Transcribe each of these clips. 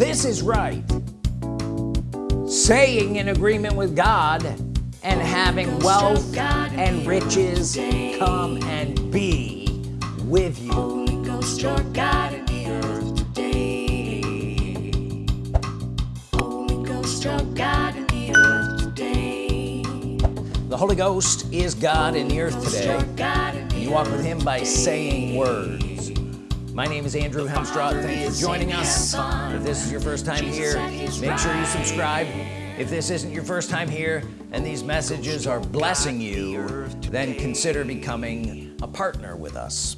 this is right. Saying in agreement with God and having wealth and riches come and be with you. Holy Ghost, your God in the. Holy Ghost, your God in the earth today. the Holy Ghost is God in the earth today. Your God in the you walk with him by saying words my name is Andrew Hemstraw thank you for joining us. If this is your first time here make sure you subscribe. If this isn't your first time here and these messages are blessing you then consider becoming a partner with us.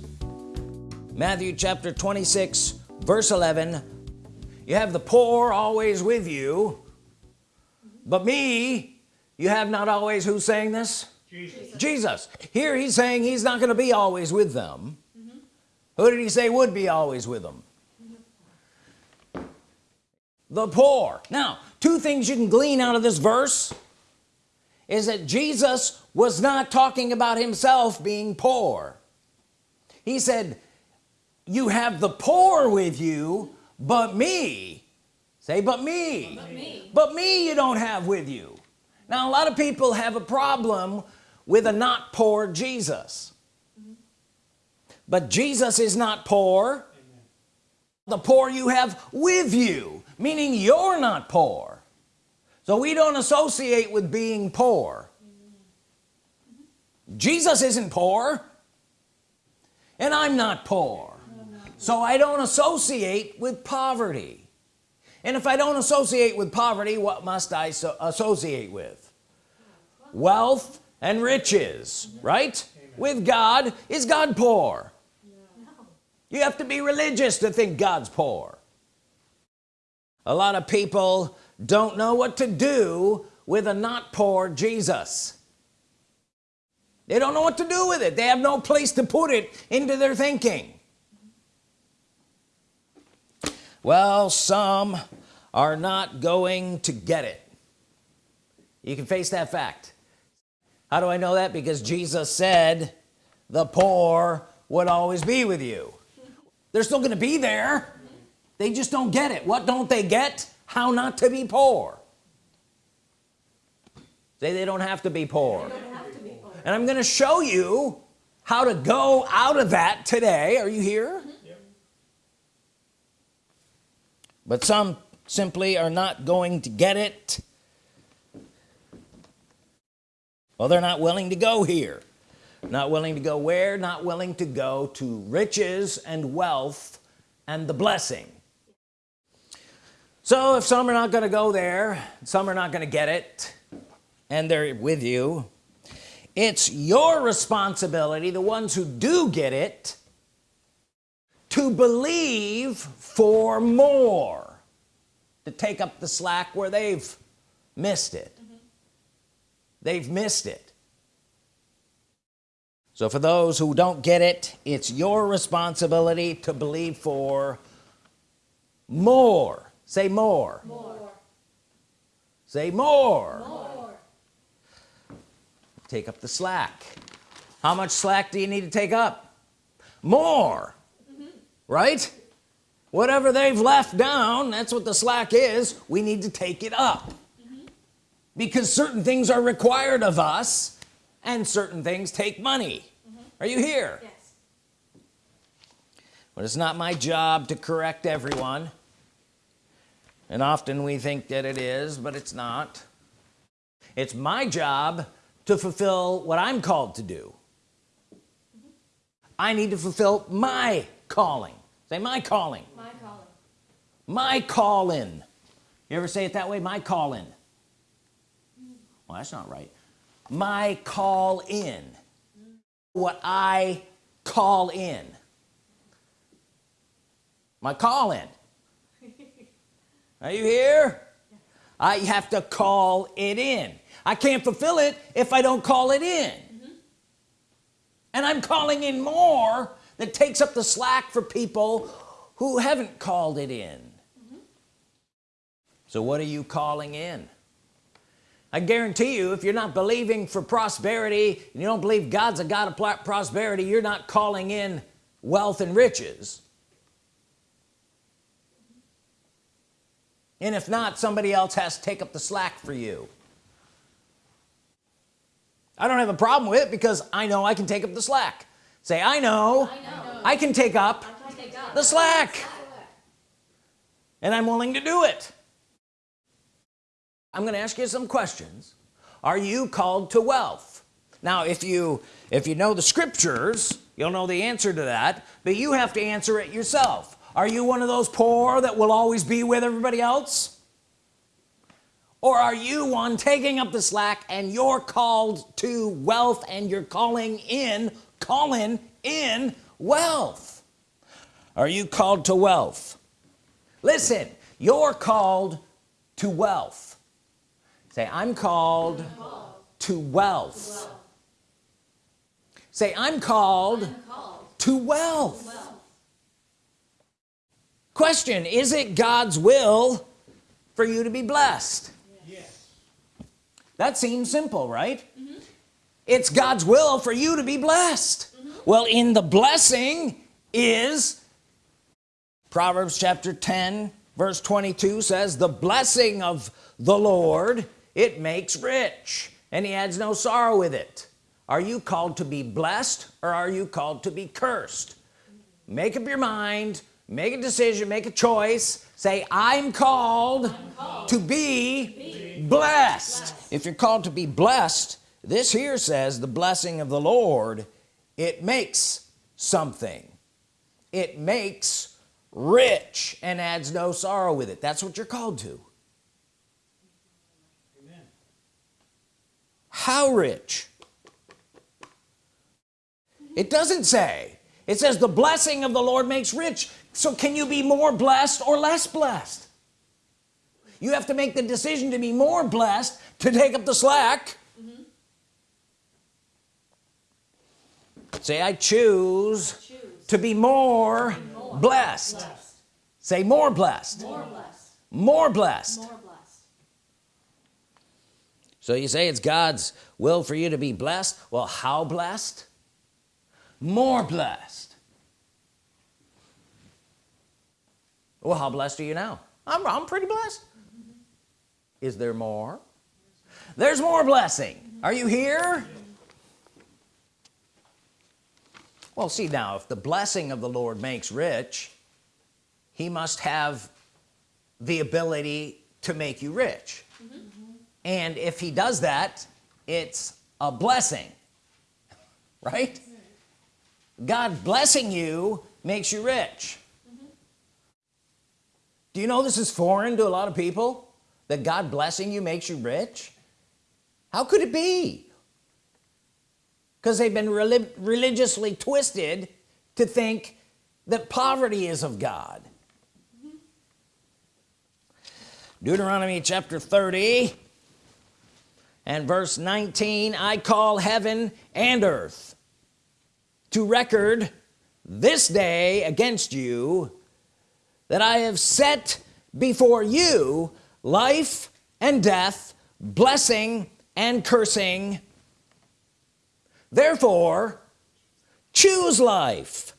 Matthew chapter 26 verse 11 you have the poor always with you but me you have not always. Who's saying this? Jesus, Jesus. here he's saying he's not going to be always with them who did he say would be always with them? The poor. Now two things you can glean out of this verse is that Jesus was not talking about himself being poor. He said you have the poor with you but me. Say but me. But me. but me you don't have with you. Now a lot of people have a problem with a not poor Jesus but Jesus is not poor. The poor you have with you meaning you're not poor. So we don't associate with being poor. Jesus isn't poor and I'm not poor. So I don't associate with poverty. And if I don't associate with poverty what must I so associate with? Wealth and riches right? With God. Is God poor you have to be religious to think God's poor. A lot of people don't know what to do with a not poor Jesus. They don't know what to do with it. They have no place to put it into their thinking. Well some are not going to get it. You can face that fact. How do I know that? Because Jesus said the poor would always be with you they're still gonna be there. They just don't get it. What don't they get? How not to be poor. Say they don't have to be poor. And I'm gonna show you how to go out of that today. Are you here? But some simply are not going to get it. Well they're not willing to go here not willing to go where not willing to go to riches and wealth and the blessing. So if some are not going to go there some are not going to get it and they're with you it's your responsibility the ones who do get it to believe for more to take up the slack where they've missed it. Mm-hmm. They've missed it so for those who don't get it it's your responsibility to believe for more. Say more. More. say more. More. take up the slack. How much slack do you need to take up? More. Mm-hmm. Right? Whatever they've left down that's what the slack is. We need to take it up. Mm-hmm. Because certain things are required of us and certain things take money are you here? Yes. but it's not my job to correct everyone. And often we think that it is but it's not. It's my job to fulfill what I'm called to do. I need to fulfill my calling. Say my calling. My calling. my calling you ever say it that way? My calling well that's not right. My call in what I call in. My call in. Are you here? I have to call it in. I can't fulfill it if I don't call it in. Mm-hmm. And I'm calling in more that takes up the slack for people who haven't called it in. Mm-hmm. So what are you calling in I guarantee you if you're not believing for prosperity and you don't believe God's a God of prosperity you're not calling in wealth and riches. And if not somebody else has to take up the slack for you. I don't have a problem with it because I know I can take up the slack. Say I know I, know. I can take up, can take up the slack. And I'm willing to do it I'm gonna ask you some questions. Are you called to wealth? Now if you if you know the scriptures you'll know the answer to that but you have to answer it yourself. Are you one of those poor that will always be with everybody else? Or are you one taking up the slack and you're called to wealth and you're calling in calling in wealth? Are you called to wealth? Listen you're called to wealth say I'm called, to wealth. say I'm called, to wealth. wealth question is it God's will for you to be blessed yes. that seems simple right mm -hmm. it's God's will for you to be blessed mm -hmm. well in the blessing is Proverbs chapter 10 verse 22 says the blessing of the Lord it makes rich and he adds no sorrow with it. Are you called to be blessed or are you called to be cursed? Make up your mind make a decision make a choice. Say I'm called, I'm called to be, be blessed. blessed. If you're called to be blessed this here says the blessing of the Lord it makes something. It makes rich and adds no sorrow with it. That's what you're called to how rich it doesn't say it says the blessing of the Lord makes rich so can you be more blessed or less blessed you have to make the decision to be more blessed to take up the slack mm -hmm. say I choose, I choose, to be more, be more blessed. blessed. say more blessed more blessed more blessed, more blessed. So you say it's God's will for you to be blessed. Well how blessed? More blessed. Well how blessed are you now? I'm, I'm pretty blessed. Is there more? There's more blessing. Are you here? Well see now if the blessing of the Lord makes rich he must have the ability to make you rich. Mm -hmm. And if he does that it's a blessing right? God blessing you makes you rich. Do you know this is foreign to a lot of people that God blessing you makes you rich? How could it be? Because they've been relig religiously twisted to think that poverty is of God. Mm-hmm. Deuteronomy chapter 30 and verse 19 I call heaven and earth to record this day against you that I have set before you life and death blessing and cursing. Therefore choose life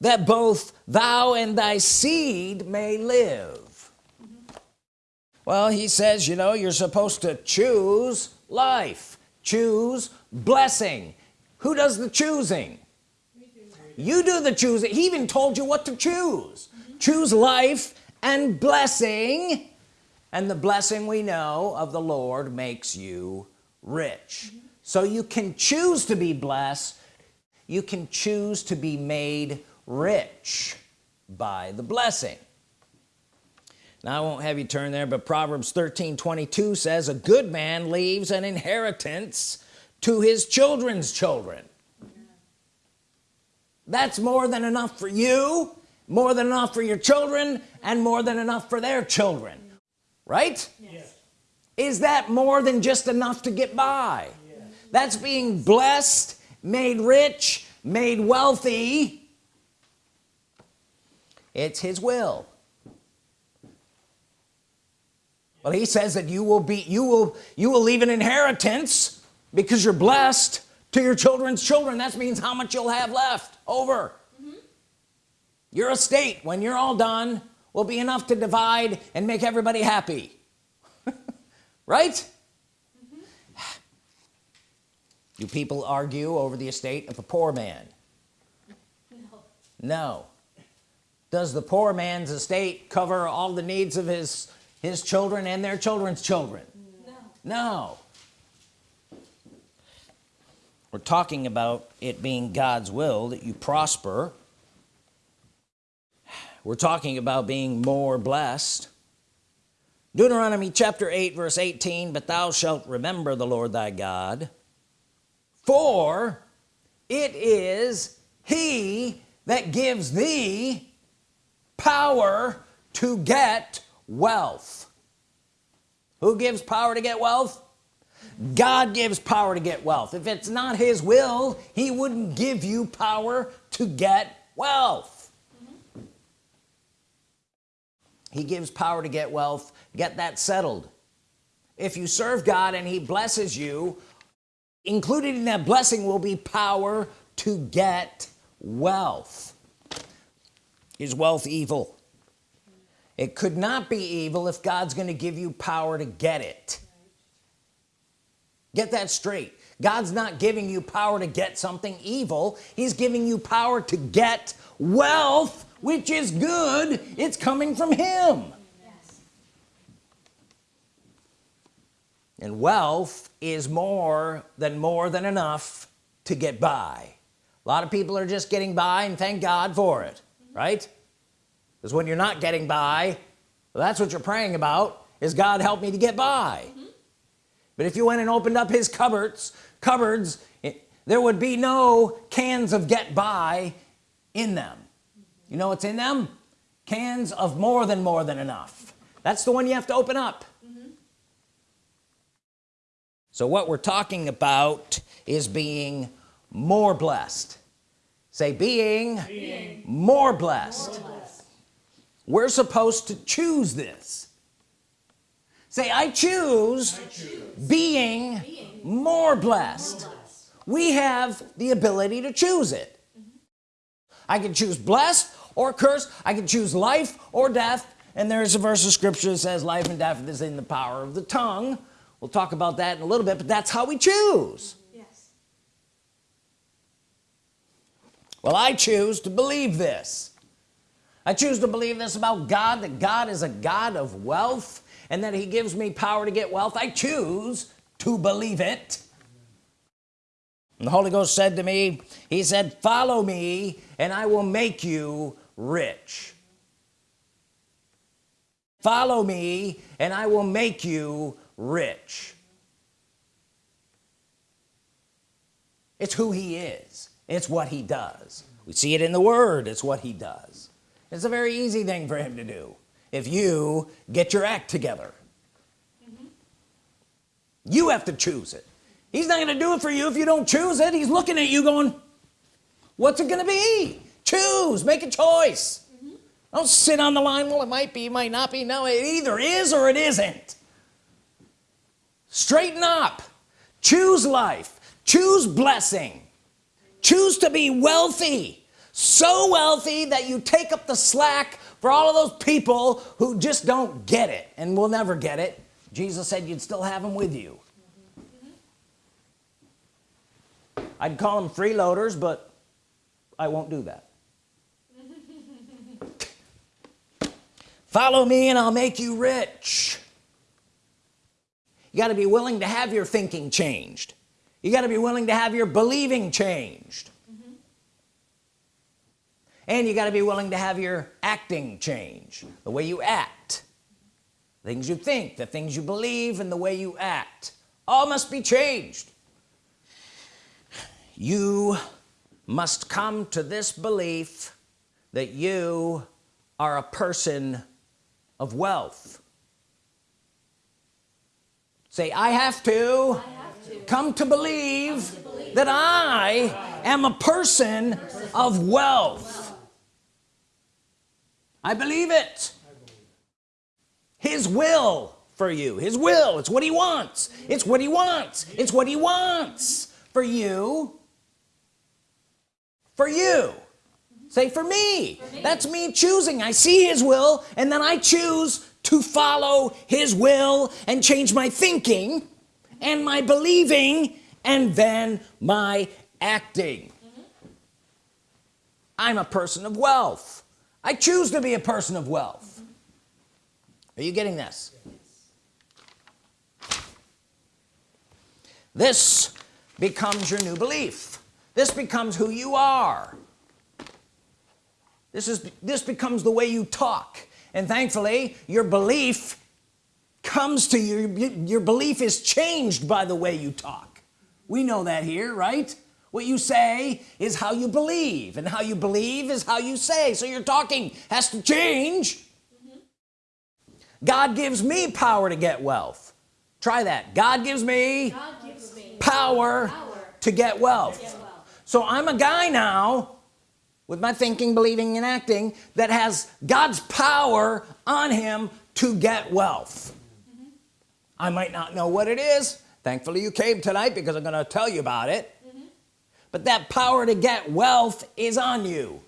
that both thou and thy seed may live well he says you know you're supposed to choose life choose blessing. Who does the choosing? You do the choosing. He even told you what to choose. Mm -hmm. choose life and blessing and the blessing we know of the Lord makes you rich. Mm -hmm. so you can choose to be blessed. You can choose to be made rich by the blessing now I won't have you turn there but Proverbs 13 22 says a good man leaves an inheritance to his children's children. That's more than enough for you more than enough for your children and more than enough for their children. Right? Yes. is that more than just enough to get by? Yes. that's being blessed made rich made wealthy. It's his will well he says that you will be you will you will leave an inheritance because you're blessed to your children's children. That means how much you'll have left. Over. Mm -hmm. your estate when you're all done will be enough to divide and make everybody happy. Right? Do people argue over the estate of a poor man. No. No. Does the poor man's estate cover all the needs of his his children and their children's children. No. No. We're talking about it being God's will that you prosper. We're talking about being more blessed. Deuteronomy chapter 8 verse 18 but thou shalt remember the Lord thy God for it is he that gives thee power to get wealth. Who gives power to get wealth? God gives power to get wealth. If it's not his will he wouldn't give you power to get wealth. He gives power to get wealth. Get that settled. If you serve God and he blesses you included in that blessing will be power to get wealth. Is wealth evil it could not be evil if God's going to give you power to get it. Get that straight. God's not giving you power to get something evil. He's giving you power to get wealth which is good. It's coming from him. And wealth is more than more than enough to get by. A lot of people are just getting by and thank God for it right because when you're not getting by well, that's what you're praying about is God help me to get by. Mm -hmm. but if you went and opened up his cupboards cupboards it, there would be no cans of get by in them. You know what's in them? Cans of more than more than enough. That's the one you have to open up. Mm -hmm. so what we're talking about is being more blessed. Say being, being more, blessed. more blessed we're supposed to choose this say I choose, I choose. Being, being, more blessed. more blessed we have the ability to choose it mm -hmm. I can choose blessed or curse I can choose life or death and there's a verse of scripture that says life and death is in the power of the tongue we'll talk about that in a little bit but that's how we choose yes well I choose to believe this I choose to believe this about God that God is a God of wealth and that he gives me power to get wealth. I choose to believe it. And the Holy Ghost said to me he said follow me and I will make you rich. Follow me and I will make you rich. It's who he is. It's what he does. We see it in the word. It's what he does it's a very easy thing for him to do if you get your act together. Mm -hmm. you have to choose it. He's not gonna do it for you if you don't choose it. He's looking at you going what's it gonna be? Choose make a choice. Mm -hmm. don't sit on the line well it might be might not be. No it either is or it isn't. Straighten up. Choose life. Choose blessing. Choose to be wealthy so wealthy that you take up the slack for all of those people who just don't get it and will never get it. Jesus said you'd still have them with you. I'd call them freeloaders but I won't do that. Follow me and I'll make you rich. You got to be willing to have your thinking changed. You got to be willing to have your believing changed and you got to be willing to have your acting change. The way you act things you think the things you believe and the way you act. All must be changed. You must come to this belief that you are a person of wealth. Say I have to, I have to. Come, to believe, to believe that I, I am a person, person of wealth I believe it. His will for you. His will. It's what he wants. It's what he wants. It's what he wants for you. For you. Say for me. for me. That's me choosing. I see his will and then I choose to follow his will and change my thinking and my believing and then my acting. Mm -hmm. I'm a person of wealth I choose to be a person of wealth. Are you getting this? This becomes your new belief. This becomes who you are. This is this becomes the way you talk. And thankfully your belief comes to you. Your belief is changed by the way you talk. We know that here right what you say is how you believe and how you believe is how you say so your talking has to change mm -hmm. God gives me power to get wealth try that God gives me, God gives me power, power, to get wealth, get wealth. so I'm a guy now with my thinking believing and acting that has God's power on him to get wealth I might not know what it is thankfully you came tonight because I'm gonna tell you about it mm -hmm. But that power to get wealth is on you.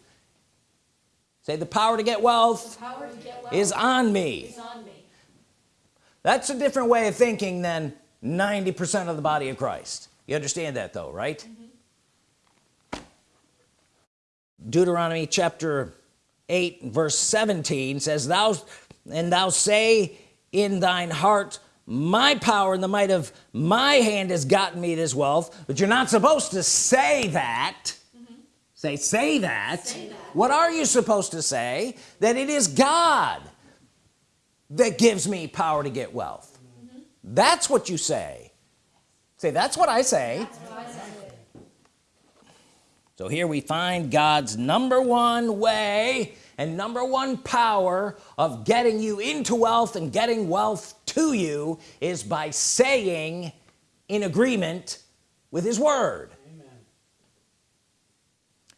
Say the power to get wealth, to get wealth is, on is on me. That's a different way of thinking than 90% of the body of Christ. You understand that though right? Mm -hmm. Deuteronomy chapter 8 verse 17 says thou and thou say in thine heart my power and the might of my hand has gotten me this wealth but you're not supposed to say that mm -hmm. say say that. say that what are you supposed to say that it is God that gives me power to get wealth mm -hmm. that's what you say say that's what I say, what I say. so here we find God's number one way and number one power of getting you into wealth and getting wealth to you is by saying in agreement with his word Amen.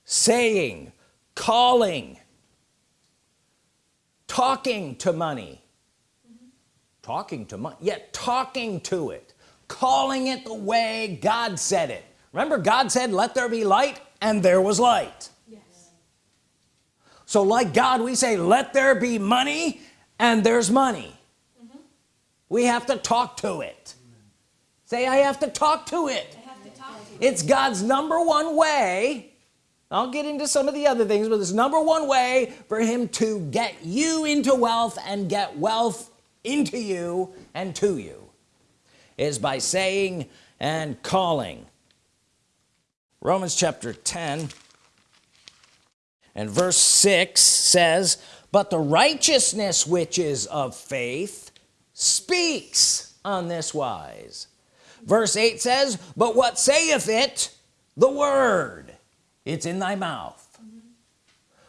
saying calling talking to money mm -hmm. talking to money yet talking to it calling it the way God said it remember God said let there be light and there was light so like God we say let there be money and there's money. Mm -hmm. we have to talk to it. Say I have to talk to it. To talk to it's God's number one way. I'll get into some of the other things but it's number one way for him to get you into wealth and get wealth into you and to you is by saying and calling. Romans chapter 10 and verse 6 says but the righteousness which is of faith speaks on this wise. Verse 8 says but what saith it? The word. It's in thy mouth.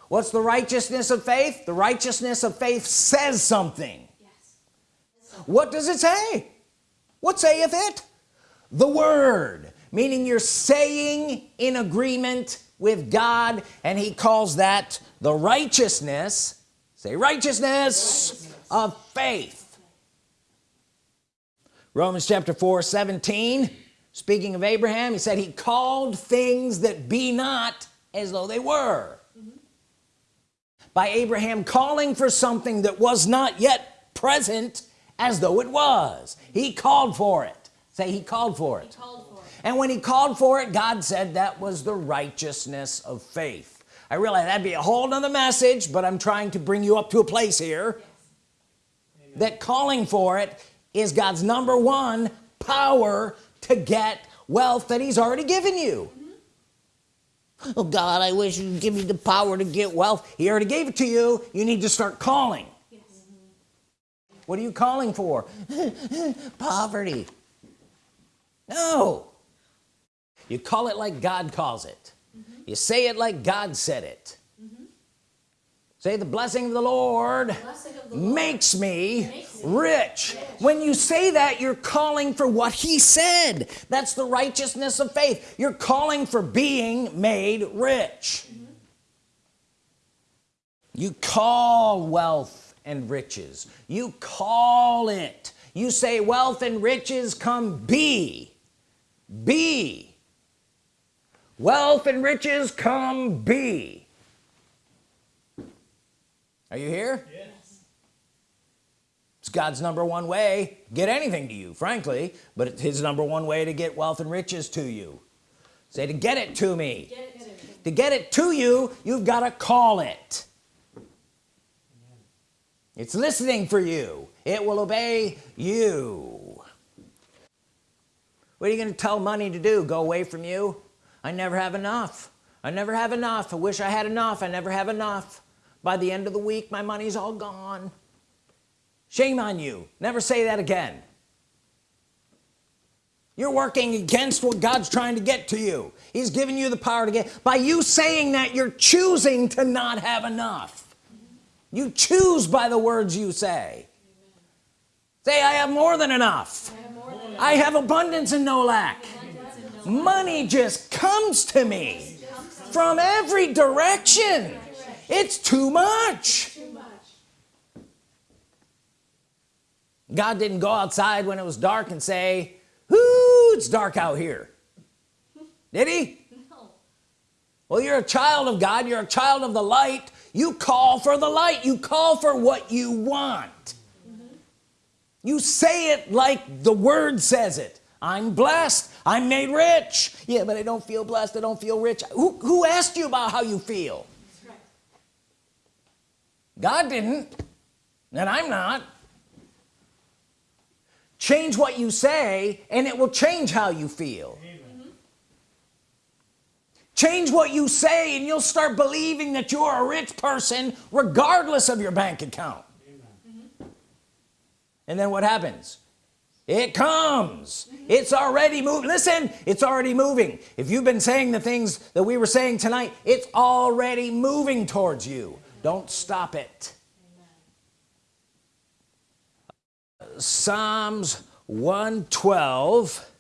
What's the righteousness of faith? The righteousness of faith says something. Yes. what does it say? What saith it? The word. Meaning you're saying in agreement with God and he calls that the righteousness say righteousness, righteousness. of faith. Romans chapter 4 17 speaking of Abraham he said he called things that be not as though they were. Mm -hmm. by Abraham calling for something that was not yet present as though it was. He called for it. Say he called for it, and when he called for it God said that was the righteousness of faith. I realize that'd be a whole nother message but I'm trying to bring you up to a place here yes. that calling for it is God's number one power to get wealth that he's already given you. Oh God I wish you'd give me the power to get wealth. He already gave it to you. You need to start calling. What are you calling for? Poverty. No you call it like God calls it mm -hmm. you say it like God said it mm -hmm. say the blessing of the Lord, of the Lord makes me makes rich. rich when you say that you're calling for what he said that's the righteousness of faith you're calling for being made rich mm -hmm. you call wealth and riches you call it you say wealth and riches come be be wealth and riches come be. Are you here? Yes. it's God's number one way get anything to you frankly but it's his number one way to get wealth and riches to you. Say to get it to me. Get it to, to get it to you you've got to call it. It's listening for you. It will obey you. What are you gonna tell money to do? Go away from you I never have enough. I never have enough. I wish I had enough. I never have enough. By the end of the week my money's all gone. Shame on you. Never say that again. You're working against what God's trying to get to you. He's giving you the power to get by you saying that you're choosing to not have enough. You choose by the words you say. Say I have more than enough. I have, than enough. I have abundance and no lack money just comes to me from every direction. It's too much. God didn't go outside when it was dark and say Ooh, it's dark out here. Did he? No. well you're a child of God. You're a child of the light. You call for the light. You call for what you want. Mm -hmm. you say it like the word says it. I'm blessed I'm made rich. Yeah but I don't feel blessed. I don't feel rich. Who, who asked you about how you feel? Right. God didn't and I'm not. Change what you say and it will change how you feel. Change what you say and you'll start believing that you're a rich person regardless of your bank account. And then what happens it comes. It's already moving. Listen it's already moving. If you've been saying the things that we were saying tonight it's already moving towards you. Don't stop it. Psalms 112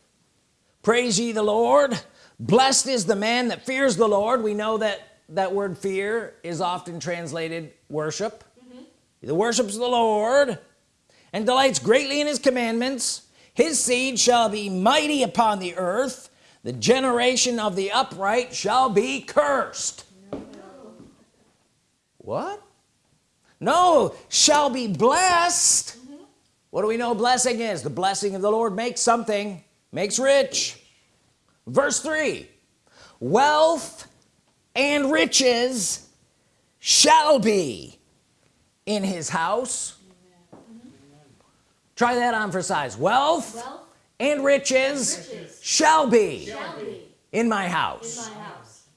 praise ye the Lord. Blessed is the man that fears the Lord. We know that that word fear is often translated worship. Mm -hmm. the worships the Lord and delights greatly in his commandments his seed shall be mighty upon the earth. The generation of the upright shall be cursed. No. what? No shall be blessed. Mm -hmm. what do we know blessing is? The blessing of the Lord makes something makes rich. Verse 3 wealth and riches shall be in his house try that on for size. Wealth, wealth and riches, riches, shall, be shall be in my house. in my house.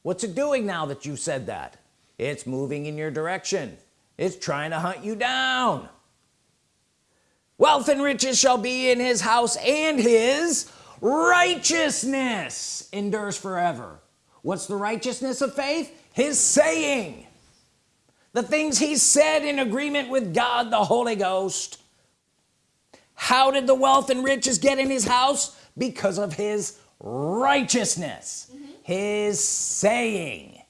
What's it doing now that you said that? It's moving in your direction. It's trying to hunt you down. Wealth and riches shall be in his house and his righteousness endures forever. What's the righteousness of faith? His saying. The things he said in agreement with God the Holy Ghost how did the wealth and riches get in his house? Because of his righteousness mm -hmm. his saying.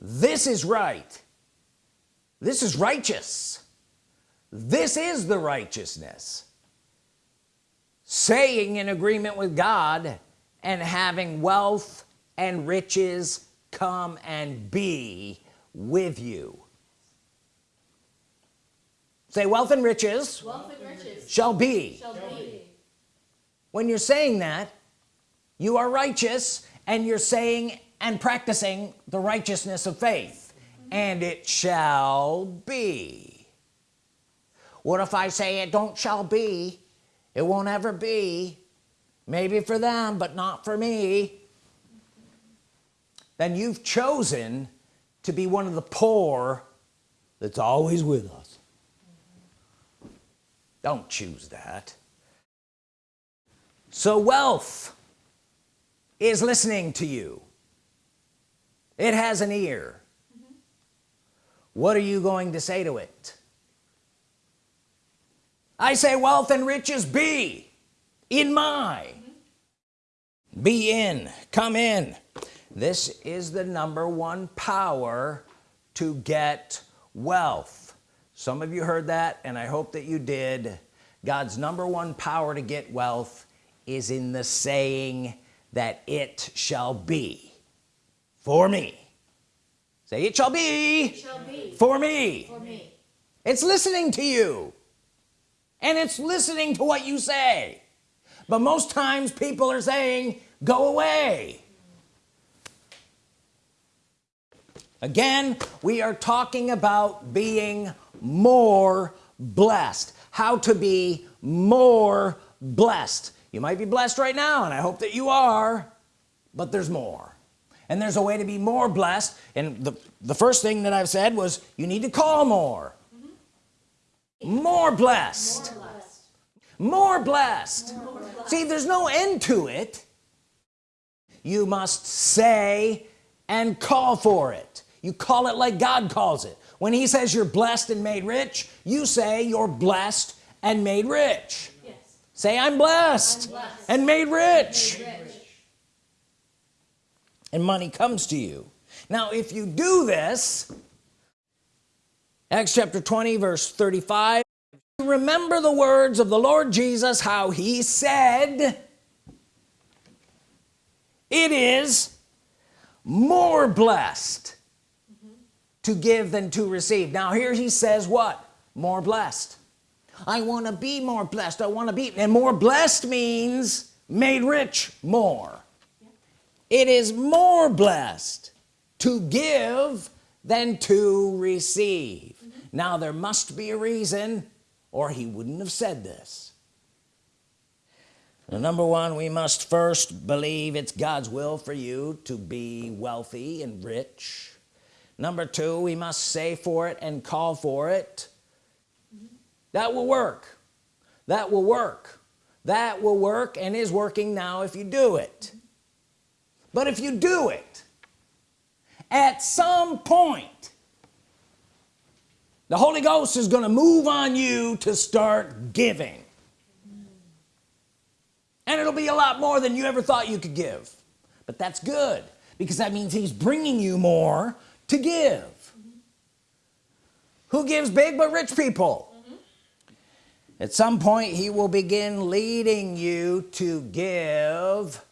This is right. This is righteous. This is the righteousness. Saying in agreement with God and having wealth and riches come and be with you say wealth and riches, wealth and riches shall, be. shall be. When you're saying that you are righteous and you're saying and practicing the righteousness of faith and it shall be. What if I say it don't shall be? It won't ever be. Maybe for them but not for me. Then you've chosen to be one of the poor that's always with us don't choose that. So wealth is listening to you. It has an ear. Mm -hmm. what are you going to say to it? I say wealth and riches be in my. Be in. Come in. This is the number one power to get wealth some of you heard that and I hope that you did. God's number one power to get wealth is in the saying that it shall be for me. Say it shall be, shall be for me. for me. it's listening to you and it's listening to what you say. But most times people are saying go away. Again we are talking about being more blessed. How to be more blessed. You might be blessed right now and I hope that you are but there's more. And there's a way to be more blessed and the the first thing that I've said was you need to call more. More blessed. More blessed, see there's no end to it. You must say and call for it. You call it like God calls it when he says you're blessed and made rich you say you're blessed and made rich Yes. say I'm blessed, blessed. and made rich Rich. and money comes to you now if you do this Acts chapter 20 verse 35 remember the words of the Lord Jesus how he said it is more blessed to give than to receive. Now here he says what? More blessed. I want to be more blessed. I want to be and more blessed means made rich more. It is more blessed to give than to receive. Now there must be a reason or he wouldn't have said this. Now, number one we must first believe it's God's will for you to be wealthy and rich number two we must say for it and call for it. That will work. That will work. That will work and is working now if you do it. But if you do it at some point the Holy Ghost is going to move on you to start giving. And it'll be a lot more than you ever thought you could give. But that's good because that means he's bringing you more to give. Who gives big but rich people? At some point he will begin leading you to give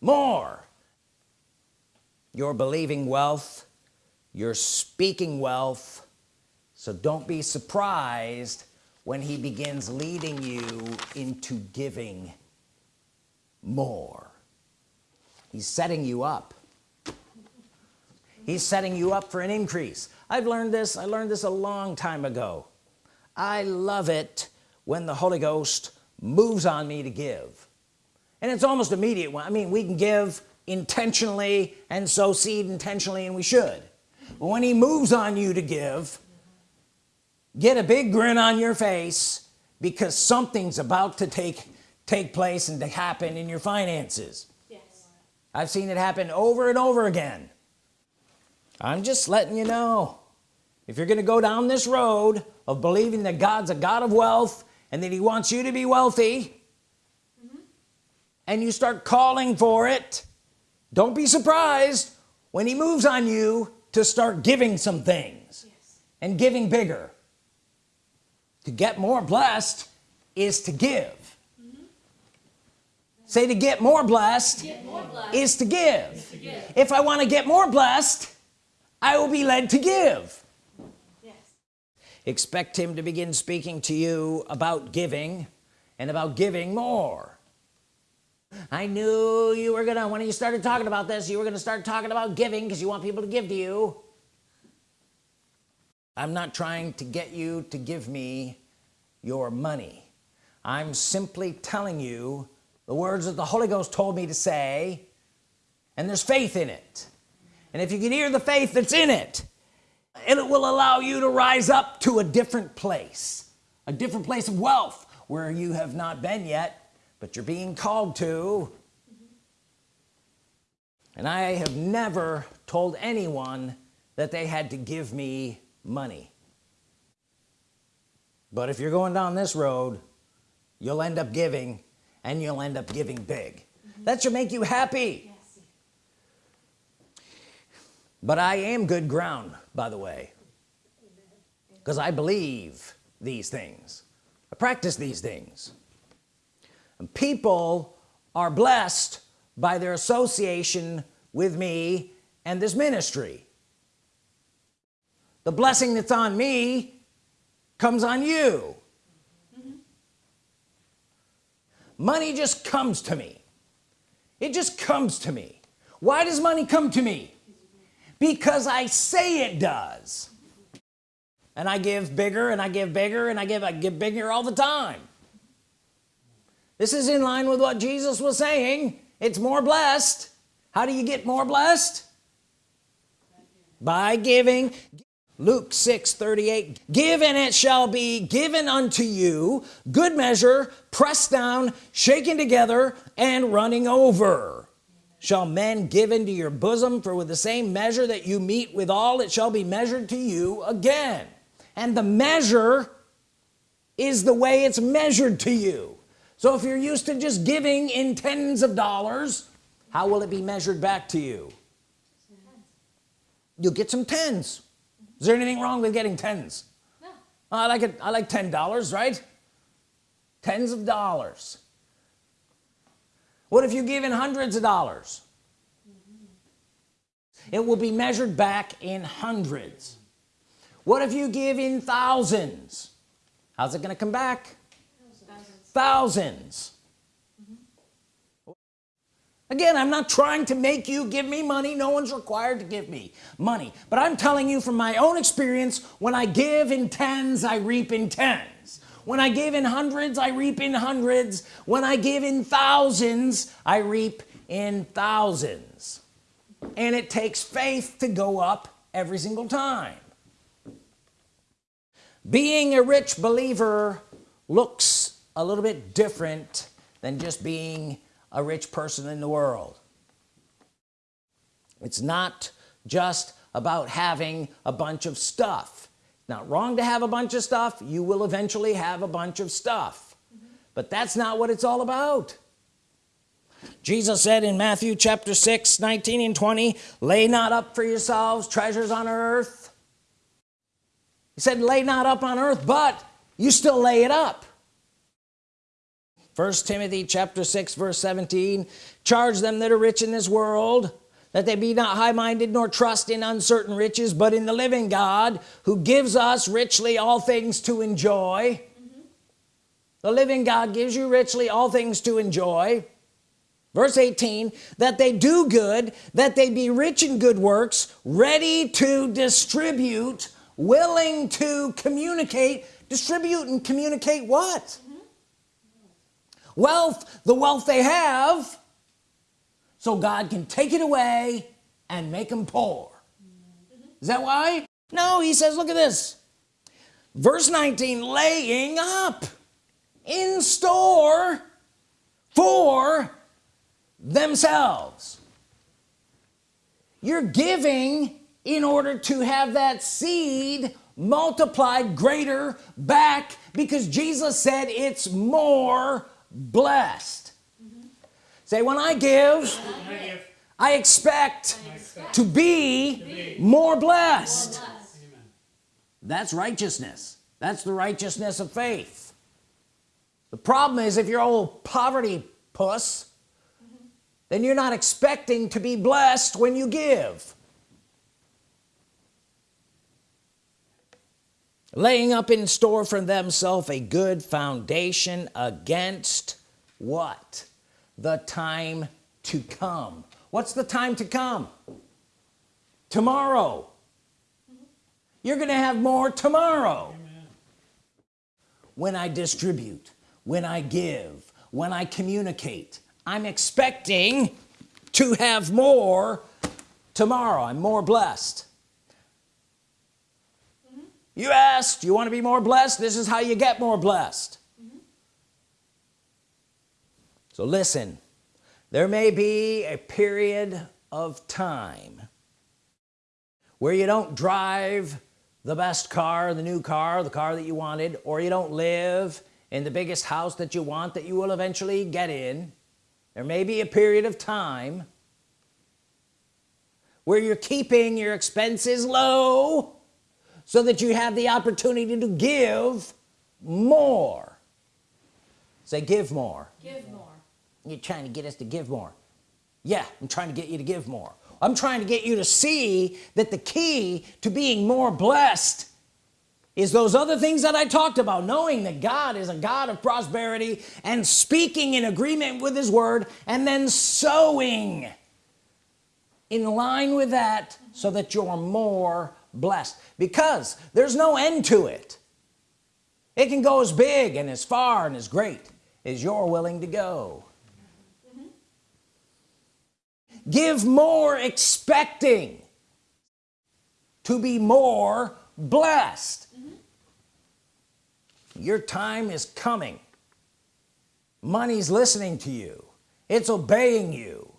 more. You're believing wealth you're speaking wealth. So don't be surprised when he begins leading you into giving more. He's setting you up he's setting you up for an increase. I've learned this I learned this a long time ago. I love it when the Holy Ghost moves on me to give. And it's almost immediate I mean we can give intentionally and sow seed intentionally and we should. But when he moves on you to give get a big grin on your face because something's about to take take place and to happen in your finances. Yes. I've seen it happen over and over again I'm just letting you know if you're gonna go down this road of believing that God's a God of wealth and that he wants you to be wealthy mm-hmm. and you start calling for it don't be surprised when he moves on you to start giving some things Yes. and giving bigger to get more blessed is to give mm-hmm. say to get more blessed Get more blessed. is to give to give. if I want to get more blessed I will be led to give. Yes. expect him to begin speaking to you about giving and about giving more. I knew you were gonna when you started talking about this you were gonna start talking about giving because you want people to give to you. I'm not trying to get you to give me your money. I'm simply telling you the words that the Holy Ghost told me to say and there's faith in it and if you can hear the faith that's in it and it will allow you to rise up to a different place a different place of wealth where you have not been yet but you're being called to. And I have never told anyone that they had to give me money. But if you're going down this road you'll end up giving and you'll end up giving big. That should make you happy. Yes. But I am good ground by the way because I believe these things. I practice these things. And people are blessed by their association with me and this ministry. The blessing that's on me comes on you. Money just comes to me. It just comes to me. Why does money come to me because I say it does. And I give bigger and I give bigger and I give I give bigger all the time. This is in line with what Jesus was saying. It's more blessed. How do you get more blessed? By giving. Luke 6 38 give and it shall be given unto you. Good measure pressed down shaken together and running over shall men give into your bosom for with the same measure that you mete with all it shall be measured to you again. And the measure is the way it's measured to you. So if you're used to just giving in tens of dollars how will it be measured back to you? You'll get some tens. Is there anything wrong with getting tens? No. I like it. I like ten dollars right? Tens of dollars what if you give in hundreds of dollars? It will be measured back in hundreds. What if you give in thousands? How's it gonna come back? Thousands. Again I'm not trying to make you give me money. No one's required to give me money. But I'm telling you from my own experience when I give in tens I reap in tens when I give in hundreds I reap in hundreds. When I give in thousands I reap in thousands. And it takes faith to go up every single time. Being a rich believer looks a little bit different than just being a rich person in the world. It's not just about having a bunch of stuff not wrong to have a bunch of stuff you will eventually have a bunch of stuff. But that's not what it's all about. Jesus said in Matthew chapter 6 19 and 20 lay not up for yourselves treasures on earth. He said lay not up on earth but you still lay it up. First Timothy chapter 6 verse 17 charge them that are rich in this world that they be not high-minded nor trust in uncertain riches but in the living God who gives us richly all things to enjoy. Mm-hmm. The living God gives you richly all things to enjoy. Verse 18 that they do good that they be rich in good works ready to distribute willing to communicate. Distribute and communicate what? Mm-hmm. Wealth. The wealth they have so God can take it away and make them poor. Is that why? No he says look at this. Verse 19 laying up in store for themselves. You're giving in order to have that seed multiplied greater back because Jesus said it's more blessed say when I give I expect to be more blessed. That's righteousness. That's the righteousness of faith. The problem is if you're old poverty puss then you're not expecting to be blessed when you give. Laying up in store for themselves a good foundation against what the time to come. What's the time to come? Tomorrow. You're gonna have more tomorrow. When I distribute when I give when I communicate I'm expecting to have more tomorrow. I'm more blessed. Mm-hmm. You asked you want to be more blessed? This is how you get more blessed so listen there may be a period of time where you don't drive the best car the new car the car that you wanted or you don't live in the biggest house that you want that you will eventually get in. There may be a period of time where you're keeping your expenses low so that you have the opportunity to give more. Say give more. Give more. You're trying to get us to give more. Yeah I'm trying to get you to give more. I'm trying to get you to see that the key to being more blessed is those other things that I talked about knowing that God is a God of prosperity and speaking in agreement with his word and then sowing in line with that so that you're more blessed. Because there's no end to it. It can go as big and as far and as great as you're willing to go give more expecting to be more blessed. Mm -hmm. your time is coming. Money's listening to you. It's obeying you.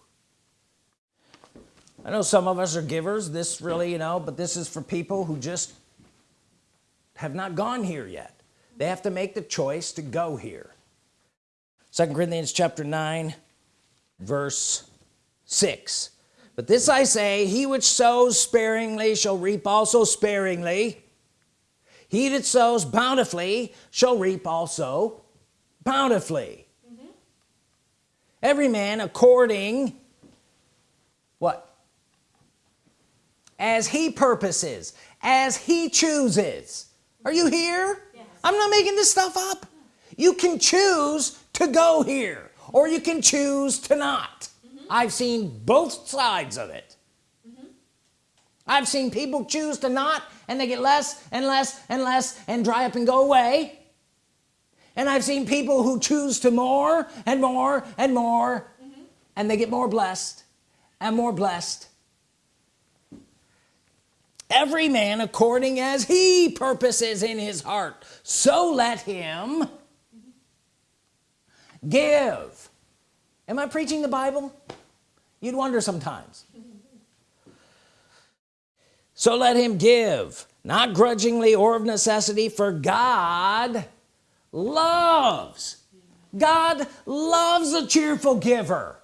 I know some of us are givers. This really you know but this is for people who just have not gone here yet. They have to make the choice to go here. Second Corinthians chapter 9 verse 6 but this I say he which sows sparingly shall reap also sparingly. He that sows bountifully shall reap also bountifully. Mm -hmm. every man according what? As he purposes as he chooses. Are you here? Yes. I'm not making this stuff up. You can choose to go here or you can choose to not. I've seen both sides of it. Mm -hmm. I've seen people choose to not and they get less and less and less and dry up and go away. And I've seen people who choose to more and more and more mm -hmm. and they get more blessed and more blessed. Every man according as he purposes in his heart. So let him give am I preaching the Bible? You'd wonder sometimes. So let him give not grudgingly or of necessity for God loves. God loves a cheerful giver.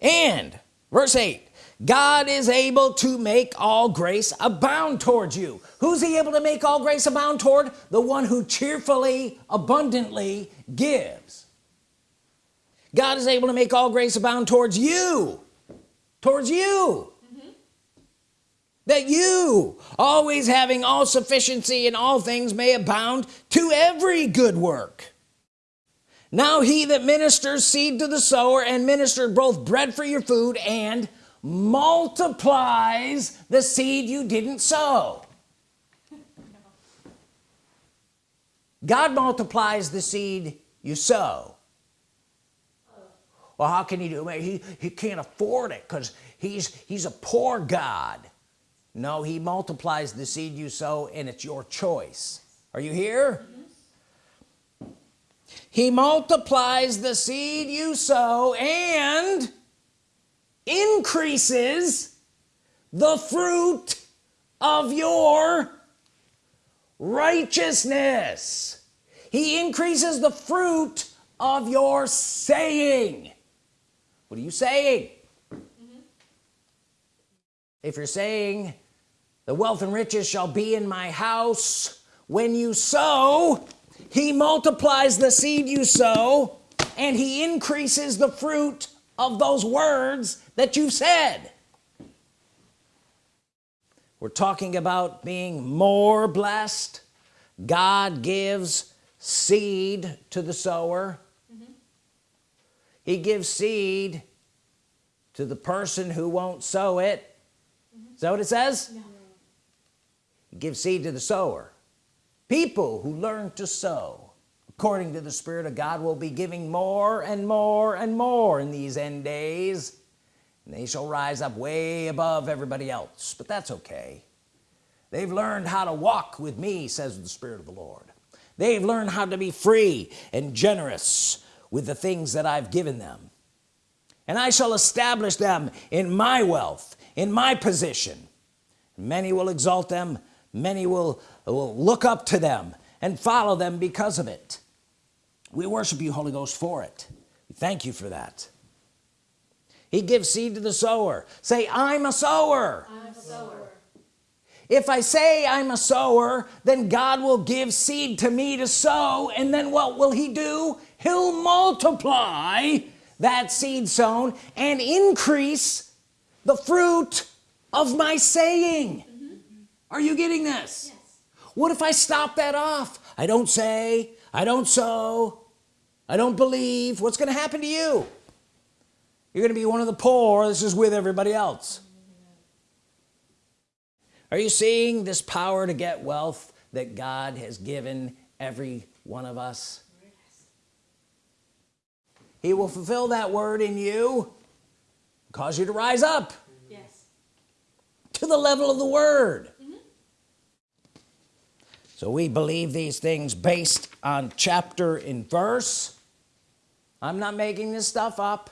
And verse 8 God is able to make all grace abound towards you. Who's he able to make all grace abound toward? The one who cheerfully abundantly gives. God is able to make all grace abound towards you. Towards you. Mm -hmm. that you always having all sufficiency in all things may abound to every good work. Now he that ministers seed to the sower and ministered both bread for your food and multiplies the seed you didn't sow. God multiplies the seed you sow. Well how can he do it? He, he can't afford it because he's he's a poor God. No he multiplies the seed you sow and it's your choice. Are you here? He multiplies the seed you sow and increases the fruit of your righteousness. He increases the fruit of your saying. What are you saying? Mm -hmm. if you're saying the wealth and riches shall be in my house when you sow he multiplies the seed you sow and he increases the fruit of those words that you've said we're talking about being more blessed God gives seed to the sower mm -hmm. he gives seed to the person who won't sow it mm -hmm. is that what it says no. he gives seed to the sower people who learn to sow according to the Spirit of God will be giving more and more and more in these end days. And they shall rise up way above everybody else. But that's okay. They've learned how to walk with me says the Spirit of the Lord. They've learned how to be free and generous with the things that I've given them. And I shall establish them in my wealth in my position. Many will exalt them. Many will will look up to them and follow them because of it we worship you Holy Ghost for it. We thank you for that. He gives seed to the sower. Say I'm a sower, I'm a sower. if I say I'm a sower then God will give seed to me to sow and then what will he do? He'll multiply that seed sown and increase the fruit of my saying. Mm-hmm. Are you getting this? Yes. what if I stop that off? I don't say I don't sow I don't believe what's gonna happen to you. You're gonna be one of the poor this is with everybody else. Are you seeing this power to get wealth that God has given every one of us? He will fulfill that word in you cause you to rise up Yes. to the level of the word. Mm-hmm. So we believe these things based on chapter and verse I'm not making this stuff up.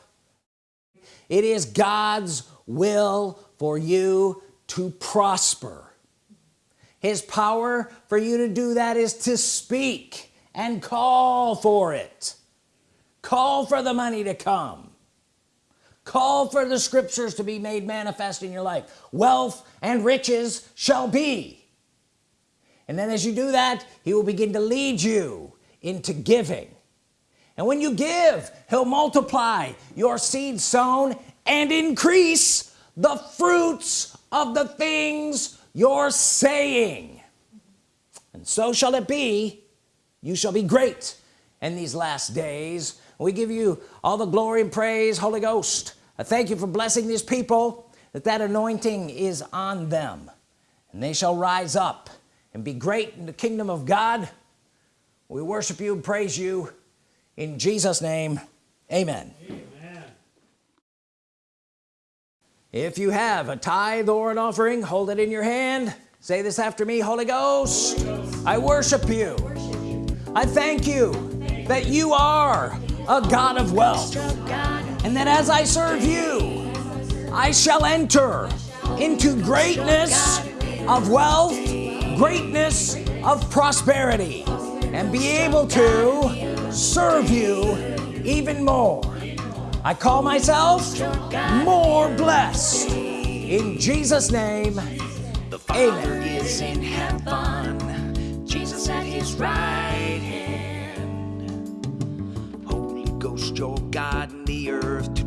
It is God's will for you to prosper. His power for you to do that is to speak and call for it. Call for the money to come. Call for the scriptures to be made manifest in your life. Wealth and riches shall be. And then as you do that he will begin to lead you into giving and when you give he'll multiply your seed sown and increase the fruits of the things you're saying. And so shall it be. You shall be great in these last days. We give you all the glory and praise Holy Ghost. I thank you for blessing these people that that anointing is on them. And they shall rise up and be great in the kingdom of God. We worship you and praise you in Jesus name amen, Amen. if you have a tithe or an offering hold it in your hand. Say this after me Holy Ghost, I worship you. I thank you that you are a God of wealth and that as I serve you I shall enter into greatness of wealth greatness of prosperity and be able to serve you even more I call myself more blessed in Jesus name The Father Amen. is in heaven. Jesus at his right hand. Holy Ghost, your God in the earth to